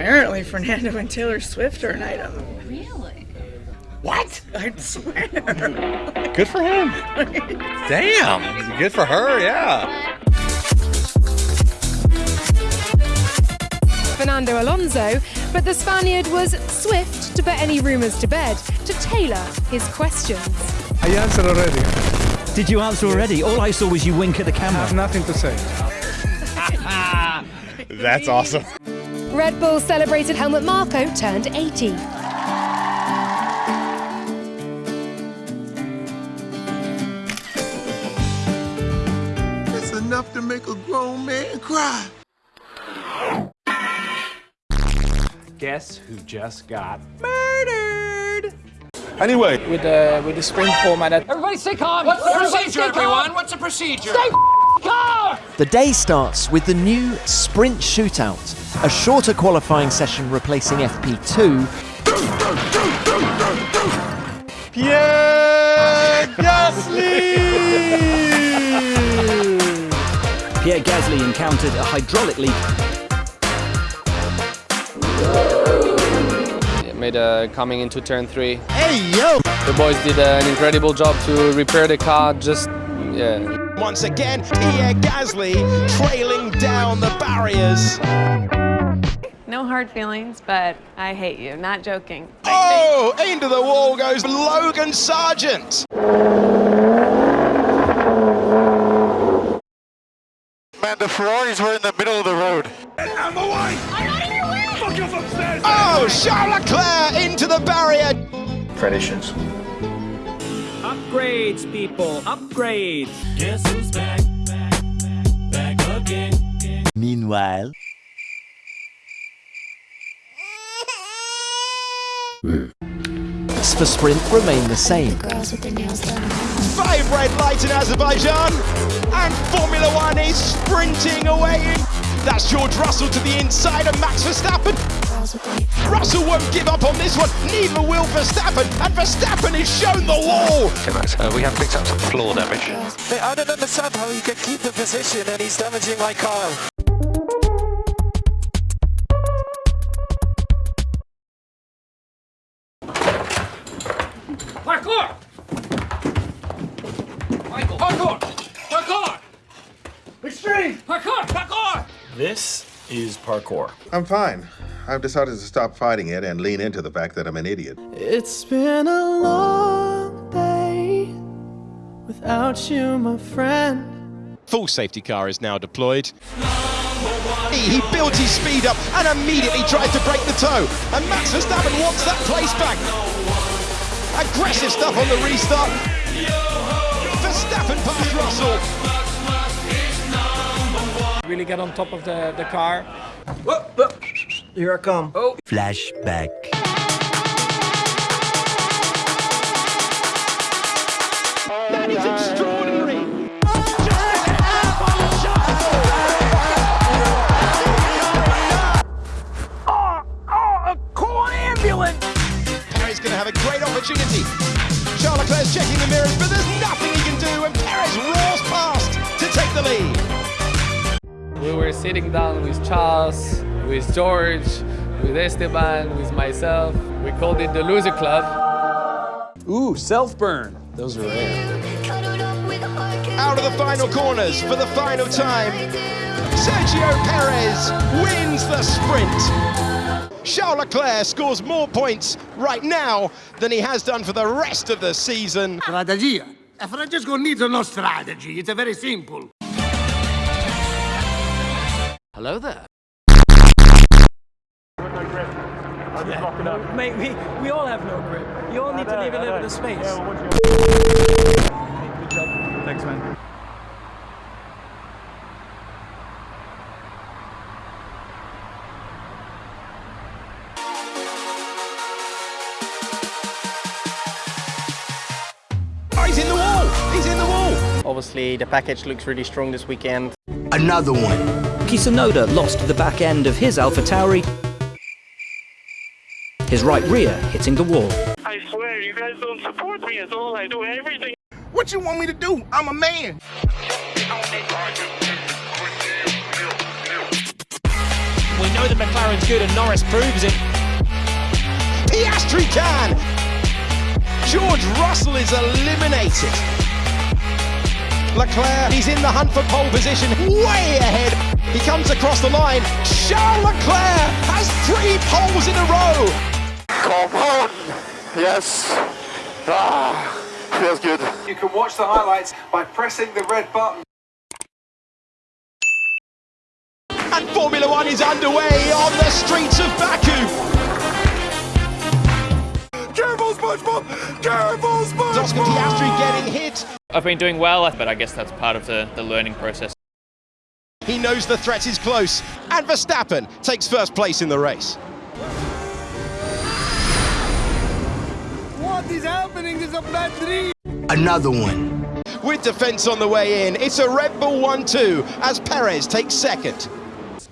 Apparently, Fernando and Taylor Swift are an item. Really? What? I swear. Good for him. Damn. Good for her, yeah. Fernando Alonso, but the Spaniard was swift to put any rumours to bed to tailor his questions. I answered already. Did you answer already? All I saw was you wink at the I have camera. nothing to say. That's awesome. Red Bull celebrated Helmut Marko turned 80. That's enough to make a grown man cry. Guess who just got murdered? Anyway, With the with the sprint format. Everybody stay calm. What's the procedure, everyone? What's the procedure? Stay calm. The day starts with the new Sprint Shootout, a shorter qualifying session replacing FP2, Pierre Gasly! Pierre Gasly encountered a hydraulic leak. Made a coming into turn three. Hey yo! The boys did uh, an incredible job to repair the car. Just yeah. Once again, Pierre Gasly trailing down the barriers. No hard feelings, but I hate you. Not joking. Oh, into the wall goes Logan Sargeant. Man, the Ferraris were in the middle of the road. Oh, Charles Leclerc into the barrier. Traditions. Upgrades, people, upgrades. Meanwhile, for sprint remain the same. Five red lights in Azerbaijan. And Formula One is sprinting away. That's George Russell to the inside of Max Verstappen. Russell won't give up on this one, neither will Verstappen, and Verstappen is shown the wall. Uh, we have picked up some floor damage. I don't understand how he can keep the position and he's damaging my car. Parkour! Michael, parkour! Parkour! Extreme! Parkour! Parkour! This is parkour. I'm fine. I've decided to stop fighting it and lean into the fact that I'm an idiot. It's been a long day without you, my friend. Full safety car is now deployed. He, he builds his speed up and immediately tries to break the tow. And Max Verstappen wants that place back. Aggressive stuff on the restart. Verstappen past Russell. Really get on top of the the car. Here I come. Oh. Flashback. That is extraordinary. Perez going to have a great opportunity. Charles Leclerc's checking the mirrors, but there's nothing he can do, and Perez roars past to take the lead. We were sitting down with Charles, with George, with Esteban, with myself. We called it the Loser Club. Ooh, self burn. Those are rare. Out of the final corners for the final time. Sergio Perez wins the sprint. Charles Leclerc scores more points right now than he has done for the rest of the season. Strategia. Francesco needs no strategy. It's a very simple. Hello there. Mate, we, we all have no grip. You all need to leave a little bit of space. Thanks, man. Oh, he's in the wall! He's in the wall! Obviously, the package looks really strong this weekend. Another one. Yuki Tsunoda lost the back end of his AlphaTauri. His right rear hitting the wall. I swear, you guys don't support me at all. I do everything. What you want me to do? I'm a man. We know that McLaren's good and Norris proves it. Piastri can! George Russell is eliminated. Leclerc, he's in the hunt for pole position, way ahead. He comes across the line. Charles Leclerc has three poles in a row. Come on! Yes! Ah, feels good. You can watch the highlights by pressing the red button. And Formula One is underway on the streets of Baku. Careful, SpongeBob! Careful, SpongeBob! Oscar Piastri getting hit. I've been doing well, but I guess that's part of the, the learning process. He knows the threat is close. And Verstappen takes first place in the race. Happening? This is a bad dream! Another one. With defense on the way in, it's a Red Bull 1-2 as Perez takes second.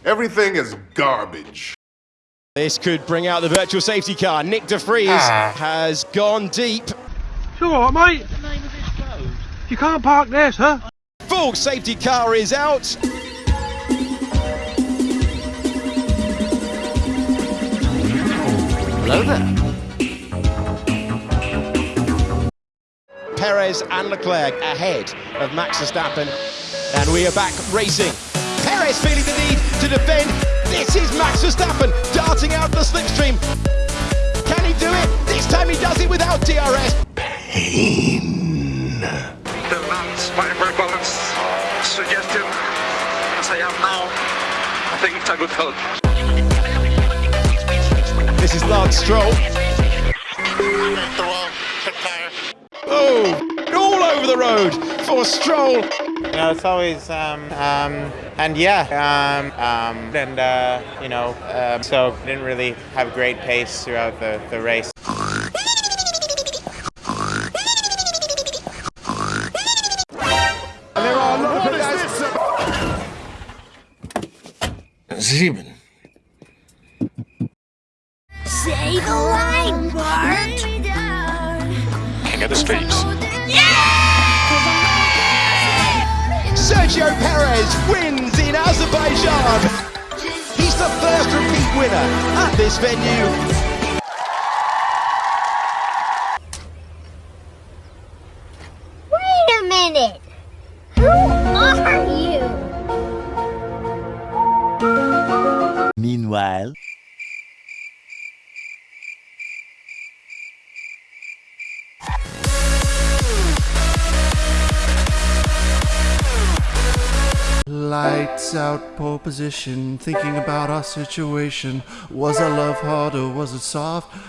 Everything is garbage. This could bring out the virtual safety car. Nyck De Vries Ah. has gone deep. You all right, mate? You can't park there, sir. Full safety car is out. Hello there. Perez and Leclerc ahead of Max Verstappen. And we are back racing. Perez feeling the need to defend. This is Max Verstappen darting out the slipstream. Can he do it? This time he does it without DRS. Pain. The man's fiber balance suggestion as I am now. I think it's a good help. This is Lance Stroll. Oh, all over the road for a Stroll. You know, it's always, um, um, and yeah, um, um, and, uh, you know, um, so didn't really have great pace throughout the, the race. And there are a lot of guys. Sieben. Say the line, Bart. King of the streets. Sergio Perez wins in Azerbaijan. He's the first repeat winner at this venue. Lights out, pole position, thinking about our situation. Was our love hard or was it soft?